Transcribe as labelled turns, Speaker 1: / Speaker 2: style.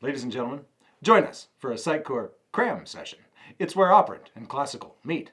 Speaker 1: Ladies and gentlemen, join us for a Sitecore cram session. It's where operant and classical meet.